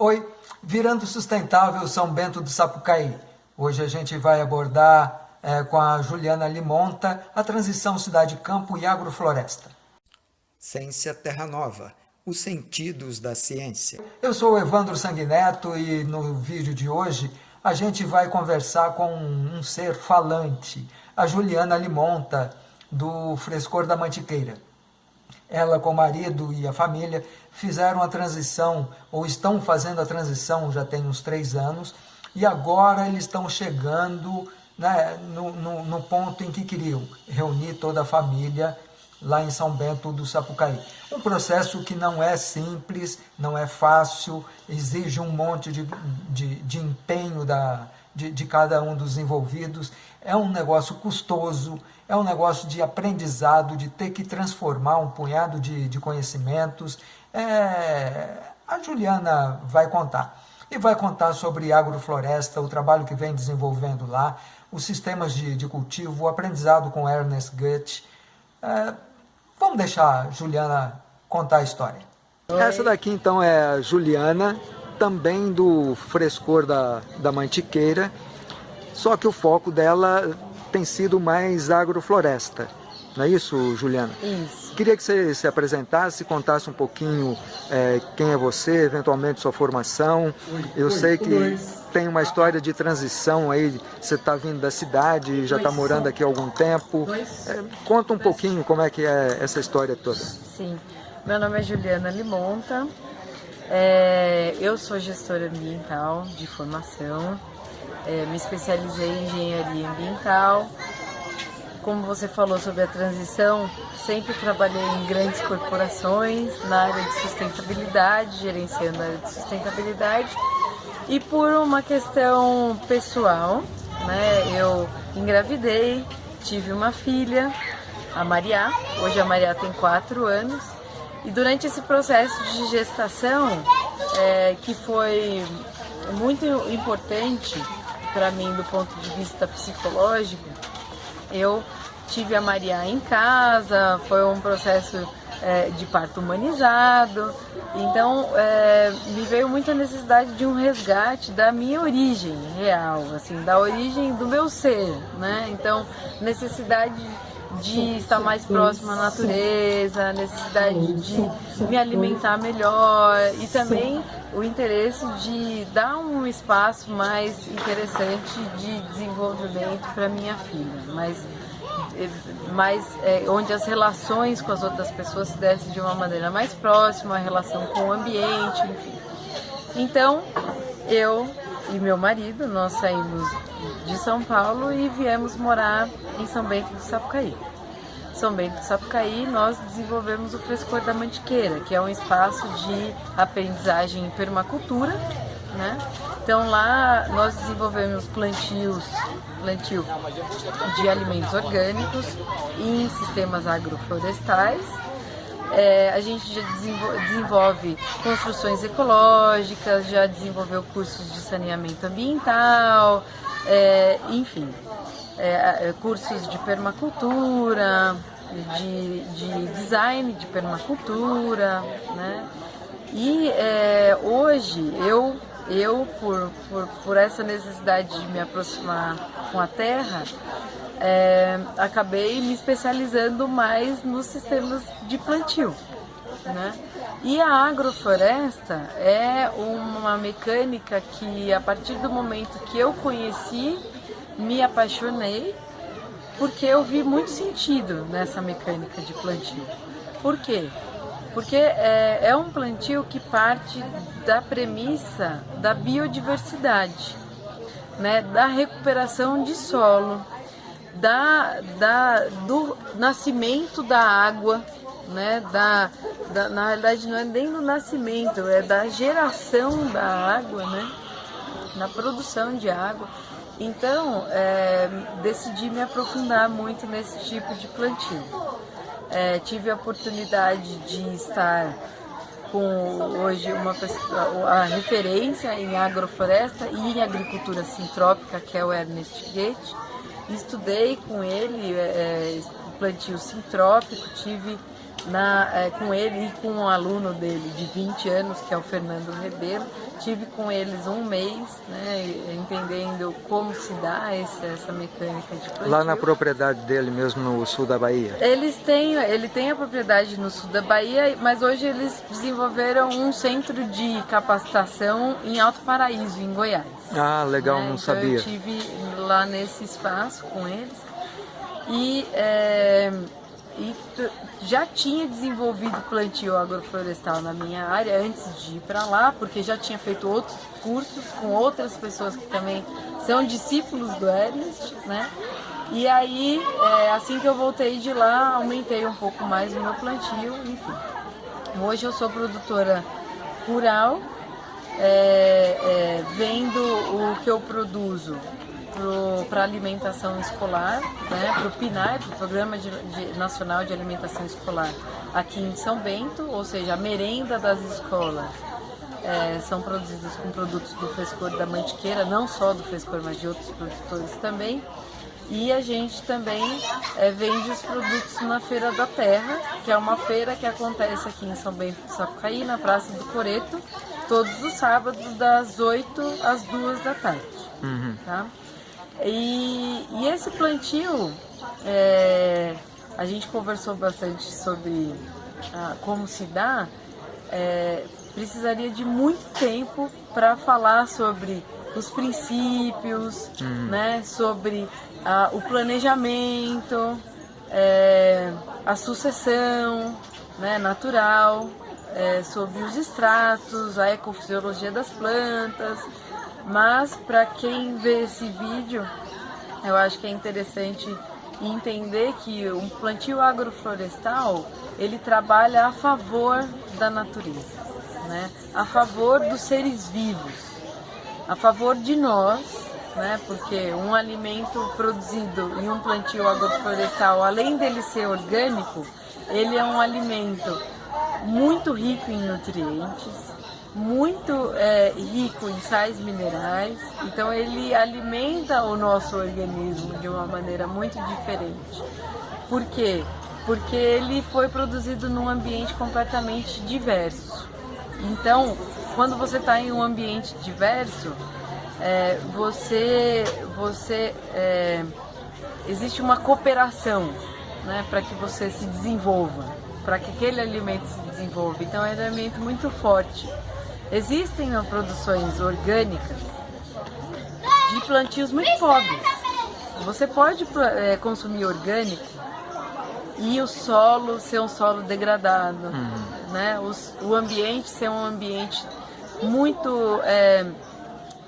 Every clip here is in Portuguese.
Oi, Virando Sustentável São Bento do Sapucaí. Hoje a gente vai abordar é, com a Juliana Limonta a transição cidade-campo e agrofloresta. Ciência Terra Nova, os sentidos da ciência. Eu sou o Evandro Sanguineto e no vídeo de hoje a gente vai conversar com um ser falante, a Juliana Limonta, do Frescor da Mantiqueira. Ela com o marido e a família fizeram a transição, ou estão fazendo a transição já tem uns três anos, e agora eles estão chegando né, no, no, no ponto em que queriam reunir toda a família lá em São Bento do Sapucaí. Um processo que não é simples, não é fácil, exige um monte de, de, de empenho da, de, de cada um dos envolvidos, é um negócio custoso, é um negócio de aprendizado, de ter que transformar um punhado de, de conhecimentos. É, a Juliana vai contar. E vai contar sobre agrofloresta, o trabalho que vem desenvolvendo lá, os sistemas de, de cultivo, o aprendizado com Ernest Goethe. É, vamos deixar a Juliana contar a história. Oi. Essa daqui então é a Juliana, também do frescor da, da Mantiqueira, só que o foco dela tem sido mais agrofloresta. Não é isso, Juliana? Isso. Queria que você se apresentasse, contasse um pouquinho é, quem é você, eventualmente sua formação. Eu sei que tem uma história de transição aí, você está vindo da cidade, já está morando aqui há algum tempo. É, conta um pouquinho como é que é essa história toda. Sim, meu nome é Juliana Limonta, é, eu sou gestora ambiental de formação, é, me especializei em engenharia ambiental, como você falou sobre a transição, sempre trabalhei em grandes corporações na área de sustentabilidade, gerenciando a área de sustentabilidade. E por uma questão pessoal, né, eu engravidei, tive uma filha, a Maria. Hoje a Maria tem quatro anos. E durante esse processo de gestação, é, que foi muito importante para mim do ponto de vista psicológico, eu tive a Maria em casa, foi um processo é, de parto humanizado, então é, me veio muita necessidade de um resgate da minha origem real, assim, da origem do meu ser, né? Então, necessidade de estar mais próximo à natureza, necessidade de me alimentar melhor e também o interesse de dar um espaço mais interessante de desenvolvimento para minha filha, mas mais é, onde as relações com as outras pessoas se dessem de uma maneira mais próxima, a relação com o ambiente, enfim. Então, eu e meu marido, nós saímos de São Paulo e viemos morar em São Bento do Sapucaí. São Bento do Sapucaí, nós desenvolvemos o Frescor da Mantiqueira, que é um espaço de aprendizagem em permacultura, né? Então lá nós desenvolvemos plantios, plantio de alimentos orgânicos em sistemas agroflorestais. É, a gente já desenvolve construções ecológicas, já desenvolveu cursos de saneamento ambiental, é, enfim, é, é cursos de permacultura, de, de, design de permacultura, né? E é, hoje eu eu, por, por, por essa necessidade de me aproximar com a terra, é, acabei me especializando mais nos sistemas de plantio. Né? E a agrofloresta é uma mecânica que, a partir do momento que eu conheci, me apaixonei, porque eu vi muito sentido nessa mecânica de plantio. Por quê? Porque é, é um plantio que parte da premissa da biodiversidade, né, da recuperação de solo, da, da, do nascimento da água, né, da, da, na realidade não é nem do nascimento, é da geração da água, né, na produção de água. Então, é, decidi me aprofundar muito nesse tipo de plantio. É, tive a oportunidade de estar com hoje uma a referência em agrofloresta e em agricultura sintrópica, que é o Ernest Goethe. Estudei com ele é, é plantio sintrópico, tive na, é, com ele e com um aluno dele de 20 anos, que é o Fernando Rebelo. Tive com eles um mês, né, entendendo como se dá esse, essa mecânica de plantio. Lá na propriedade dele mesmo, no sul da Bahia? Eles têm, ele tem a propriedade no sul da Bahia, mas hoje eles desenvolveram um centro de capacitação em Alto Paraíso, em Goiás. Ah, legal, né? não então sabia. Eu tive lá nesse espaço com eles e, é, e já tinha desenvolvido plantio agroflorestal na minha área antes de ir para lá, porque já tinha feito outros cursos com outras pessoas que também são discípulos do Ernest, né? E aí, é, assim que eu voltei de lá, aumentei um pouco mais o meu plantio, enfim. Hoje eu sou produtora rural, é, é, vendo o que eu produzo para alimentação escolar, né, para o PNAE, para o Programa de, de, Nacional de Alimentação Escolar, aqui em São Bento, ou seja, a merenda das escolas é, são produzidas com produtos do Frescor da Mantiqueira, não só do Frescor, mas de outros produtores também. E a gente também é, vende os produtos na Feira da Terra, que é uma feira que acontece aqui em São Bento do Sapucaí, na Praça do Coreto, todos os sábados, das 8 às 2 da tarde. Uhum. Tá? E, e esse plantio, é, a gente conversou bastante sobre ah, como se dá, é, precisaria de muito tempo para falar sobre os princípios, uhum. né, sobre ah, o planejamento, é, a sucessão né, natural, é, sobre os extratos, a ecofisiologia das plantas, mas para quem vê esse vídeo, eu acho que é interessante entender que um plantio agroflorestal ele trabalha a favor da natureza, né? a favor dos seres vivos, a favor de nós, né? porque um alimento produzido em um plantio agroflorestal, além dele ser orgânico, ele é um alimento muito rico em nutrientes, muito é, rico em sais minerais, então ele alimenta o nosso organismo de uma maneira muito diferente. Por quê? Porque ele foi produzido num ambiente completamente diverso. Então, quando você está em um ambiente diverso, é, você, você é, existe uma cooperação né, para que você se desenvolva, para que aquele alimento se desenvolva. Então, é um alimento muito forte. Existem produções orgânicas de plantios muito pobres. Você pode é, consumir orgânico e o solo ser um solo degradado, uhum. né? O, o, ambiente ser um ambiente muito é,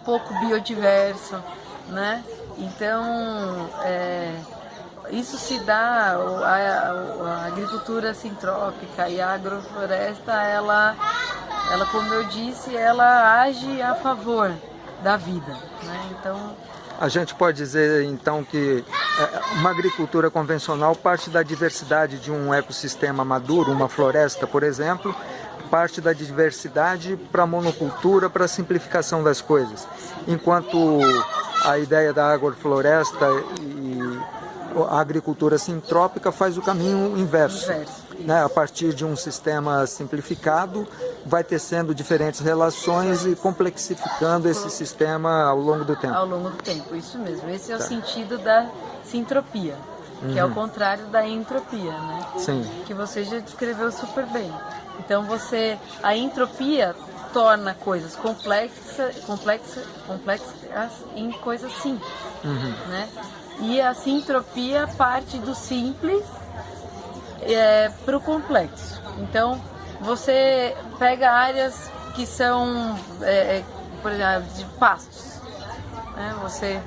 pouco biodiverso, né? Então, é, isso se dá, a, a, a agricultura sintrópica e a agrofloresta, ela ela, como eu disse, ela age a favor da vida. Né? Então, a gente pode dizer então que é, uma agricultura convencional parte da diversidade de um ecossistema maduro, uma floresta, por exemplo, parte da diversidade para a monocultura, para a simplificação das coisas. Enquanto a ideia da agrofloresta e a agricultura sintrópica faz o caminho inverso. inverso né, a partir de um sistema simplificado, vai tecendo diferentes relações e complexificando esse sistema ao longo do tempo. Ao longo do tempo, isso mesmo. Esse é tá. o sentido da sintropia, que uhum. é o uhum. contrário da entropia, né? Sim. Que você já descreveu super bem. Então você, a entropia torna coisas complexas, complexas, complexas em coisas simples, uhum. né? E a sintropia parte do simples é, para o complexo. Então, você pega áreas que são, é, é, por exemplo, de pastos. Né? Você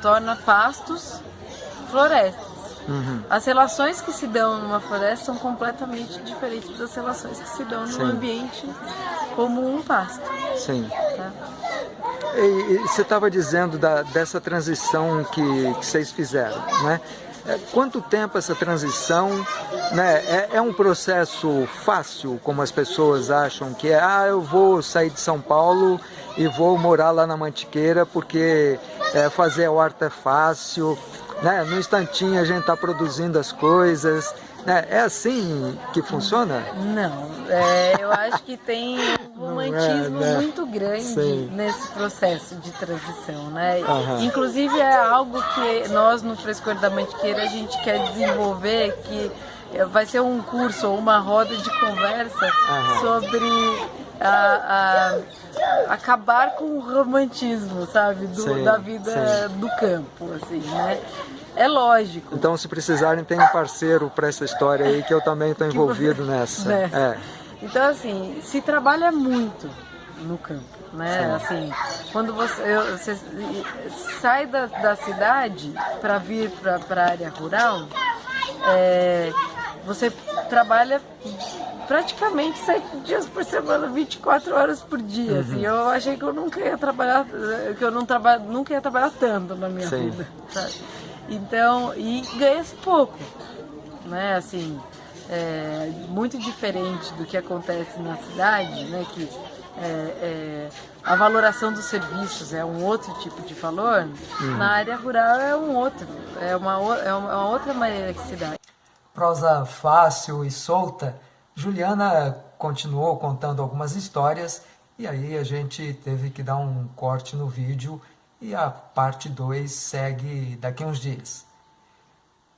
torna pastos florestas. Uhum. As relações que se dão numa floresta são completamente diferentes das relações que se dão num ambiente como um pasto. Sim. Tá? E, e, você estava dizendo da, dessa transição que, que vocês fizeram, né? É, quanto tempo essa transição? Né? É, é, um processo fácil, como as pessoas acham que é, ah, eu vou sair de São Paulo e vou morar lá na Mantiqueira porque é, fazer a horta é fácil, né? no instantinho a gente está produzindo as coisas. É, é assim que funciona? Não, é, eu acho que tem romantismo é, né? muito grande Sim. nesse processo de transição, né? Uhum. Inclusive é algo que nós no Frescor da Mantiqueira a gente quer desenvolver, que vai ser um curso ou uma roda de conversa uhum. sobre a, a, acabar com o romantismo, sabe, do, sim, da vida sim. do campo, assim, né? É lógico. Então, se precisarem, tem um parceiro para essa história aí que eu também estou envolvido nessa. Né? É. Então, assim, se trabalha muito no campo, né? Sim. Assim, quando você, você sai da, da cidade para vir para a área rural, é, você trabalha praticamente sete dias por semana, 24 horas por dia. Uhum. Assim, eu achei que eu nunca ia trabalhar, que eu não traba, nunca ia trabalhar tanto na minha Sim. vida. Sabe? Então, e ganha-se pouco, né? Assim, é, muito diferente do que acontece na cidade, né? Que é, é, a valoração dos serviços é um outro tipo de valor, uhum. na área rural é um outro, é uma, é uma outra maneira que se dá. Prosa fácil e solta, Juliana continuou contando algumas histórias e aí a gente teve que dar um corte no vídeo e a parte 2 segue daqui a uns dias.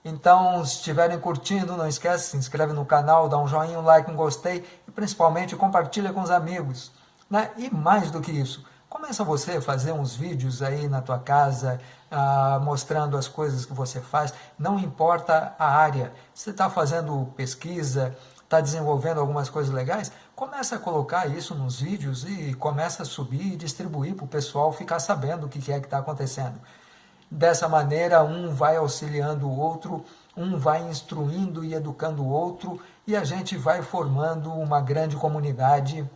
Então, se estiverem curtindo, não esquece, se inscreve no canal, dá um joinha, um like, um gostei e principalmente compartilha com os amigos. Né? E mais do que isso, começa você a fazer uns vídeos aí na tua casa, ah, mostrando as coisas que você faz, não importa a área. Se você está fazendo pesquisa, está desenvolvendo algumas coisas legais, começa a colocar isso nos vídeos e começa a subir e distribuir para o pessoal ficar sabendo o que é que está acontecendo. Dessa maneira, um vai auxiliando o outro, um vai instruindo e educando o outro, e a gente vai formando uma grande comunidade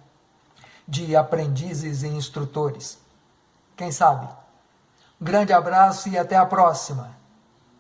de aprendizes e instrutores. Quem sabe? grande abraço e até a próxima!